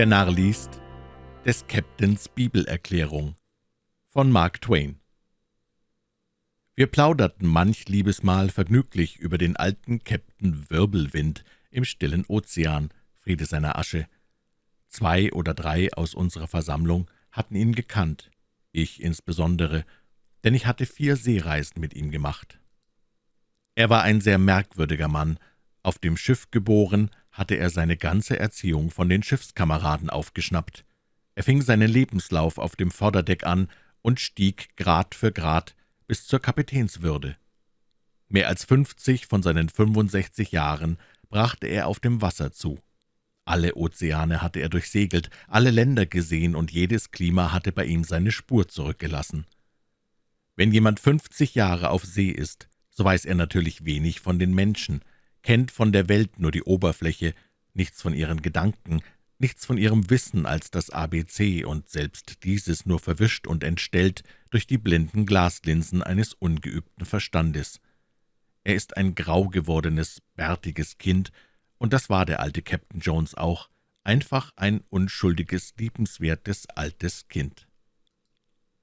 Der Narr liest des Captains Bibelerklärung von Mark Twain. Wir plauderten manch Liebesmal vergnüglich über den alten Captain Wirbelwind im stillen Ozean, Friede seiner Asche. Zwei oder drei aus unserer Versammlung hatten ihn gekannt, ich insbesondere, denn ich hatte vier Seereisen mit ihm gemacht. Er war ein sehr merkwürdiger Mann, auf dem Schiff geboren, hatte er seine ganze Erziehung von den Schiffskameraden aufgeschnappt. Er fing seinen Lebenslauf auf dem Vorderdeck an und stieg Grad für Grad bis zur Kapitänswürde. Mehr als fünfzig von seinen 65 Jahren brachte er auf dem Wasser zu. Alle Ozeane hatte er durchsegelt, alle Länder gesehen, und jedes Klima hatte bei ihm seine Spur zurückgelassen. Wenn jemand fünfzig Jahre auf See ist, so weiß er natürlich wenig von den Menschen, kennt von der Welt nur die Oberfläche, nichts von ihren Gedanken, nichts von ihrem Wissen als das ABC und selbst dieses nur verwischt und entstellt durch die blinden Glaslinsen eines ungeübten Verstandes. Er ist ein grau gewordenes, bärtiges Kind, und das war der alte Captain Jones auch, einfach ein unschuldiges, liebenswertes altes Kind.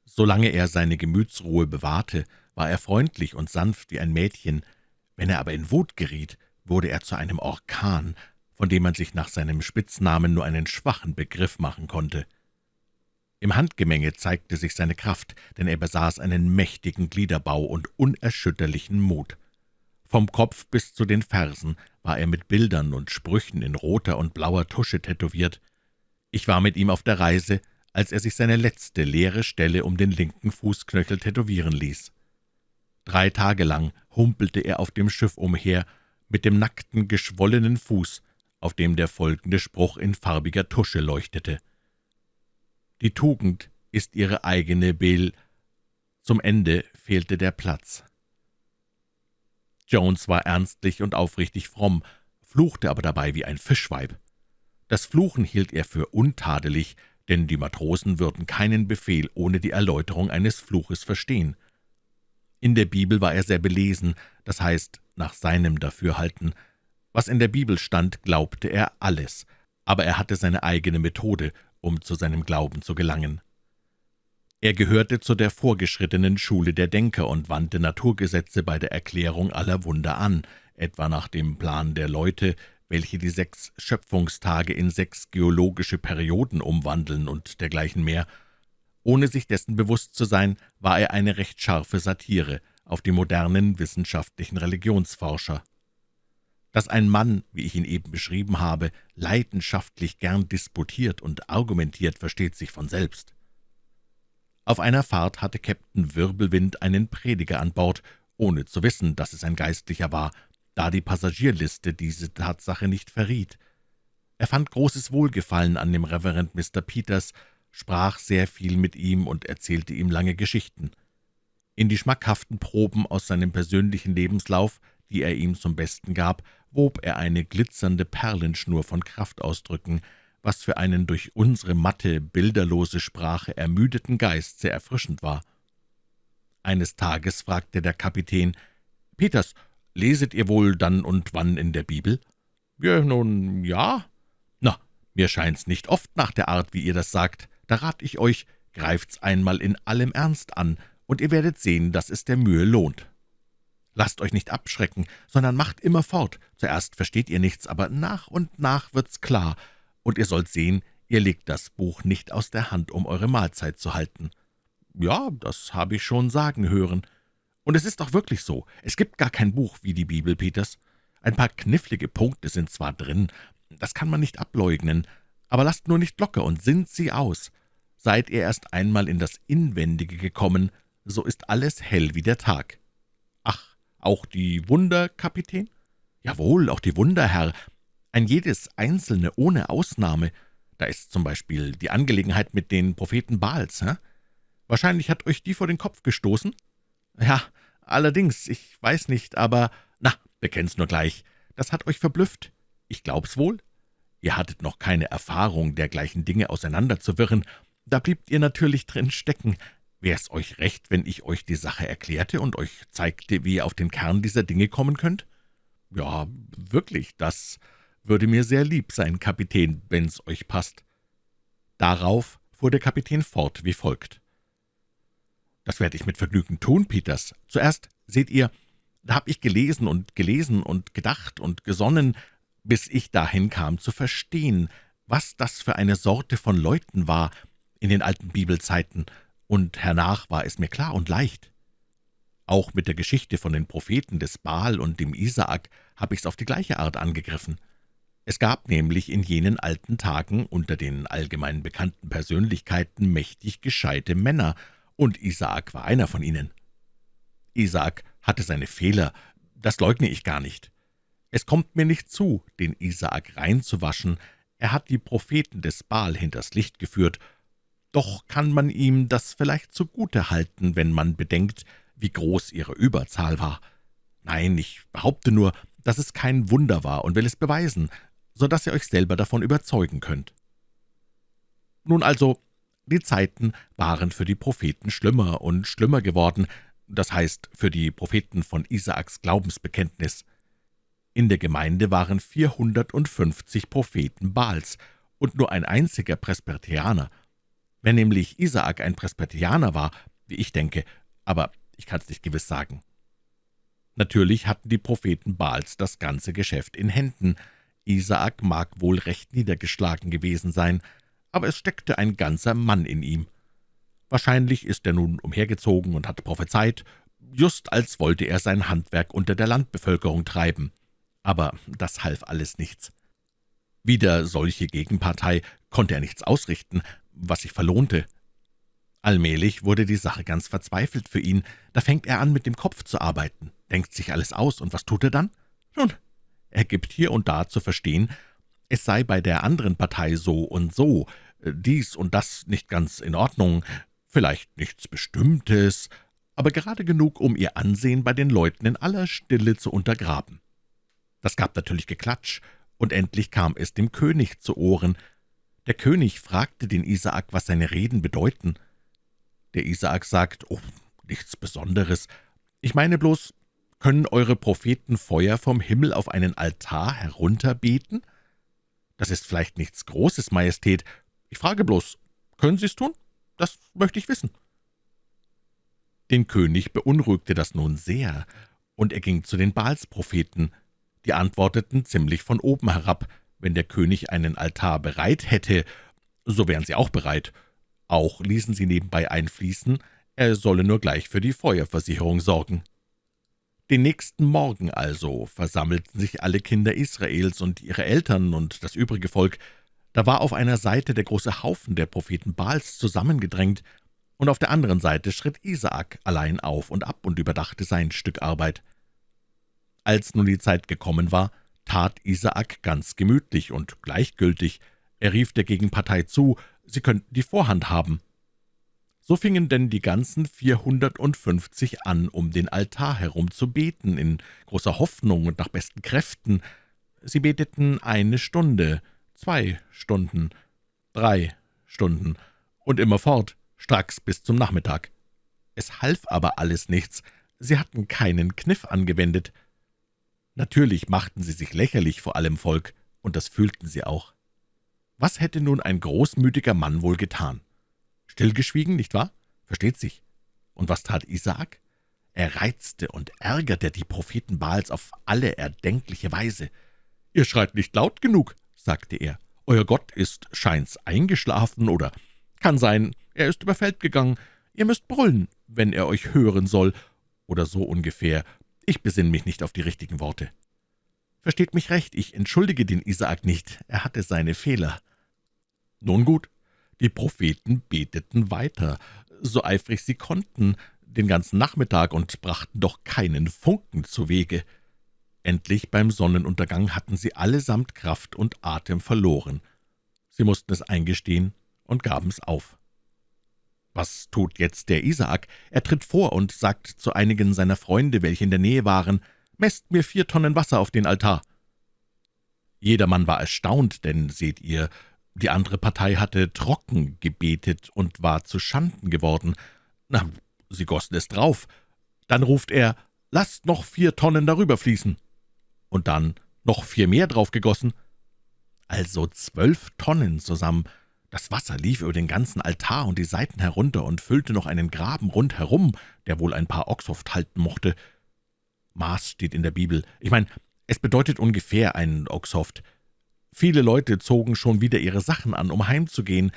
Solange er seine Gemütsruhe bewahrte, war er freundlich und sanft wie ein Mädchen, wenn er aber in Wut geriet, wurde er zu einem Orkan, von dem man sich nach seinem Spitznamen nur einen schwachen Begriff machen konnte. Im Handgemenge zeigte sich seine Kraft, denn er besaß einen mächtigen Gliederbau und unerschütterlichen Mut. Vom Kopf bis zu den Fersen war er mit Bildern und Sprüchen in roter und blauer Tusche tätowiert. Ich war mit ihm auf der Reise, als er sich seine letzte leere Stelle um den linken Fußknöchel tätowieren ließ. Drei Tage lang humpelte er auf dem Schiff umher mit dem nackten, geschwollenen Fuß, auf dem der folgende Spruch in farbiger Tusche leuchtete. »Die Tugend ist ihre eigene Bel...« Zum Ende fehlte der Platz. Jones war ernstlich und aufrichtig fromm, fluchte aber dabei wie ein Fischweib. Das Fluchen hielt er für untadelig, denn die Matrosen würden keinen Befehl ohne die Erläuterung eines Fluches verstehen. In der Bibel war er sehr belesen, das heißt, nach seinem Dafürhalten. Was in der Bibel stand, glaubte er alles, aber er hatte seine eigene Methode, um zu seinem Glauben zu gelangen. Er gehörte zu der vorgeschrittenen Schule der Denker und wandte Naturgesetze bei der Erklärung aller Wunder an, etwa nach dem Plan der Leute, welche die sechs Schöpfungstage in sechs geologische Perioden umwandeln und dergleichen mehr. Ohne sich dessen bewusst zu sein, war er eine recht scharfe Satire auf die modernen wissenschaftlichen Religionsforscher. Dass ein Mann, wie ich ihn eben beschrieben habe, leidenschaftlich gern disputiert und argumentiert, versteht sich von selbst. Auf einer Fahrt hatte Käpt'n Wirbelwind einen Prediger an Bord, ohne zu wissen, dass es ein Geistlicher war, da die Passagierliste diese Tatsache nicht verriet. Er fand großes Wohlgefallen an dem Reverend Mr. Peters, sprach sehr viel mit ihm und erzählte ihm lange Geschichten. In die schmackhaften Proben aus seinem persönlichen Lebenslauf, die er ihm zum Besten gab, wob er eine glitzernde Perlenschnur von Kraftausdrücken, was für einen durch unsere matte, bilderlose Sprache ermüdeten Geist sehr erfrischend war. Eines Tages fragte der Kapitän, »Peters, leset ihr wohl dann und wann in der Bibel?« »Ja, nun, ja.« »Na, mir scheint's nicht oft nach der Art, wie ihr das sagt. Da rat ich euch, greift's einmal in allem Ernst an, und ihr werdet sehen, dass es der Mühe lohnt. Lasst euch nicht abschrecken, sondern macht immer fort. Zuerst versteht ihr nichts, aber nach und nach wird's klar, und ihr sollt sehen, ihr legt das Buch nicht aus der Hand, um eure Mahlzeit zu halten. Ja, das habe ich schon sagen hören. Und es ist auch wirklich so. Es gibt gar kein Buch wie die Bibel, Peters. Ein paar knifflige Punkte sind zwar drin, das kann man nicht ableugnen, aber lasst nur nicht locker und sinnt sie aus. Seid ihr erst einmal in das Inwendige gekommen, so ist alles hell wie der Tag. Ach, auch die Wunder, Kapitän? Jawohl, auch die Wunder, Herr, ein jedes einzelne ohne Ausnahme. Da ist zum Beispiel die Angelegenheit mit den Propheten Baals. Hä? Wahrscheinlich hat euch die vor den Kopf gestoßen? Ja, allerdings, ich weiß nicht, aber... Na, bekenn's nur gleich. Das hat euch verblüfft. Ich glaub's wohl. Ihr hattet noch keine Erfahrung, dergleichen Dinge auseinanderzuwirren. Da bliebt ihr natürlich drin stecken. Wär's euch recht, wenn ich euch die Sache erklärte und euch zeigte, wie ihr auf den Kern dieser Dinge kommen könnt? Ja, wirklich, das würde mir sehr lieb sein, Kapitän, wenn's euch passt. Darauf fuhr der Kapitän fort wie folgt. »Das werde ich mit Vergnügen tun, Peters. Zuerst, seht ihr, da habe ich gelesen und gelesen und gedacht und gesonnen, bis ich dahin kam zu verstehen, was das für eine Sorte von Leuten war in den alten Bibelzeiten, und hernach war es mir klar und leicht. Auch mit der Geschichte von den Propheten des Baal und dem Isaak habe ich's auf die gleiche Art angegriffen. Es gab nämlich in jenen alten Tagen unter den allgemein bekannten Persönlichkeiten mächtig gescheite Männer, und Isaak war einer von ihnen. Isaak hatte seine Fehler, das leugne ich gar nicht. Es kommt mir nicht zu, den Isaak reinzuwaschen, er hat die Propheten des Baal hinters Licht geführt, doch kann man ihm das vielleicht zugute halten, wenn man bedenkt, wie groß ihre Überzahl war. Nein, ich behaupte nur, dass es kein Wunder war und will es beweisen, so dass ihr euch selber davon überzeugen könnt. Nun also, die Zeiten waren für die Propheten schlimmer und schlimmer geworden, das heißt für die Propheten von Isaaks Glaubensbekenntnis. In der Gemeinde waren 450 Propheten Baals und nur ein einziger Presbyterianer. Wenn nämlich Isaak ein Presbyterianer war, wie ich denke, aber ich kann es nicht gewiss sagen. Natürlich hatten die Propheten Baals das ganze Geschäft in Händen. Isaak mag wohl recht niedergeschlagen gewesen sein, aber es steckte ein ganzer Mann in ihm. Wahrscheinlich ist er nun umhergezogen und hat prophezeit, just als wollte er sein Handwerk unter der Landbevölkerung treiben. Aber das half alles nichts. Wieder solche Gegenpartei konnte er nichts ausrichten, was sich verlohnte. Allmählich wurde die Sache ganz verzweifelt für ihn. Da fängt er an, mit dem Kopf zu arbeiten, denkt sich alles aus, und was tut er dann? Nun, er gibt hier und da zu verstehen, es sei bei der anderen Partei so und so, dies und das nicht ganz in Ordnung, vielleicht nichts Bestimmtes, aber gerade genug, um ihr Ansehen bei den Leuten in aller Stille zu untergraben. Das gab natürlich Geklatsch, und endlich kam es dem König zu Ohren. Der König fragte den Isaak, was seine Reden bedeuten. Der Isaak sagt, »Oh, nichts Besonderes. Ich meine bloß, können eure Propheten Feuer vom Himmel auf einen Altar herunterbeten? Das ist vielleicht nichts Großes, Majestät. Ich frage bloß, können Sie es tun? Das möchte ich wissen.« Den König beunruhigte das nun sehr, und er ging zu den Baalspropheten. Die antworteten ziemlich von oben herab, wenn der König einen Altar bereit hätte, so wären sie auch bereit. Auch ließen sie nebenbei einfließen, er solle nur gleich für die Feuerversicherung sorgen. Den nächsten Morgen also versammelten sich alle Kinder Israels und ihre Eltern und das übrige Volk. Da war auf einer Seite der große Haufen der Propheten Baals zusammengedrängt, und auf der anderen Seite schritt Isaak allein auf und ab und überdachte sein Stück Arbeit. Als nun die Zeit gekommen war, tat Isaak ganz gemütlich und gleichgültig. Er rief der Gegenpartei zu, sie könnten die Vorhand haben. So fingen denn die ganzen vierhundertundfünfzig an, um den Altar herum zu beten, in großer Hoffnung und nach besten Kräften. Sie beteten eine Stunde, zwei Stunden, drei Stunden und immerfort, stracks bis zum Nachmittag. Es half aber alles nichts, sie hatten keinen Kniff angewendet. Natürlich machten sie sich lächerlich vor allem Volk, und das fühlten sie auch. Was hätte nun ein großmütiger Mann wohl getan? Stillgeschwiegen, nicht wahr? Versteht sich. Und was tat Isaak? Er reizte und ärgerte die Propheten Baals auf alle erdenkliche Weise. »Ihr schreit nicht laut genug«, sagte er. »Euer Gott ist scheint's eingeschlafen, oder kann sein, er ist über Feld gegangen. Ihr müsst brüllen, wenn er euch hören soll, oder so ungefähr. Ich besinne mich nicht auf die richtigen Worte.« Versteht mich recht, ich entschuldige den Isaak nicht, er hatte seine Fehler. Nun gut, die Propheten beteten weiter, so eifrig sie konnten, den ganzen Nachmittag und brachten doch keinen Funken zu Wege. Endlich beim Sonnenuntergang hatten sie allesamt Kraft und Atem verloren. Sie mussten es eingestehen und gaben's auf. Was tut jetzt der Isaak? Er tritt vor und sagt zu einigen seiner Freunde, welche in der Nähe waren, »Messt mir vier Tonnen Wasser auf den Altar.« Jedermann war erstaunt, denn, seht ihr, die andere Partei hatte trocken gebetet und war zu Schanden geworden. Na, sie gossen es drauf. Dann ruft er, »Lasst noch vier Tonnen darüber fließen.« Und dann noch vier mehr draufgegossen. Also zwölf Tonnen zusammen. Das Wasser lief über den ganzen Altar und die Seiten herunter und füllte noch einen Graben rundherum, der wohl ein paar Ochsoft halten mochte. Maß steht in der Bibel. Ich meine, es bedeutet ungefähr ein Oxhoft. Viele Leute zogen schon wieder ihre Sachen an, um heimzugehen.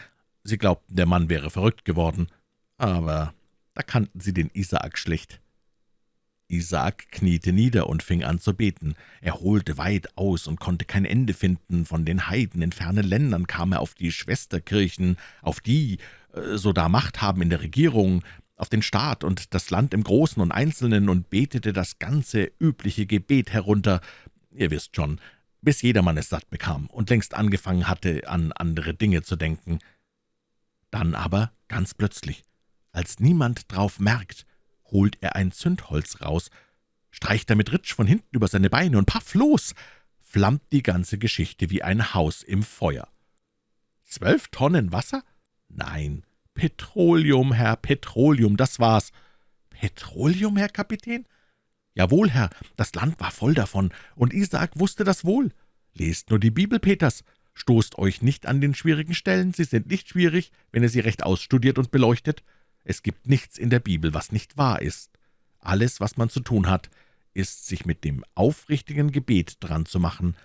Sie glaubten, der Mann wäre verrückt geworden. Aber da kannten sie den Isaak schlecht. Isaak kniete nieder und fing an zu beten. Er holte weit aus und konnte kein Ende finden. Von den Heiden in fernen Ländern kam er auf die Schwesterkirchen, auf die, äh, so da Macht haben in der Regierung, auf den Staat und das Land im Großen und Einzelnen und betete das ganze übliche Gebet herunter, ihr wisst schon, bis jedermann es satt bekam und längst angefangen hatte, an andere Dinge zu denken. Dann aber, ganz plötzlich, als niemand drauf merkt, holt er ein Zündholz raus, streicht damit Ritsch von hinten über seine Beine und paff los, flammt die ganze Geschichte wie ein Haus im Feuer. Zwölf Tonnen Wasser? Nein, Petroleum, Herr, Petroleum, das war's. Petroleum, Herr Kapitän? Jawohl, Herr, das Land war voll davon, und Isaak wusste das wohl. Lest nur die Bibel, Peters. Stoßt euch nicht an den schwierigen Stellen, sie sind nicht schwierig, wenn ihr sie recht ausstudiert und beleuchtet. Es gibt nichts in der Bibel, was nicht wahr ist. Alles, was man zu tun hat, ist, sich mit dem aufrichtigen Gebet dran zu machen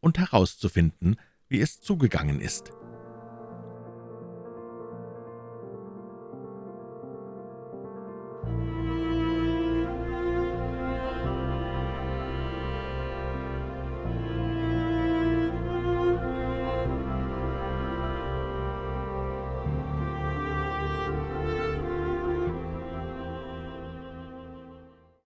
und herauszufinden, wie es zugegangen ist.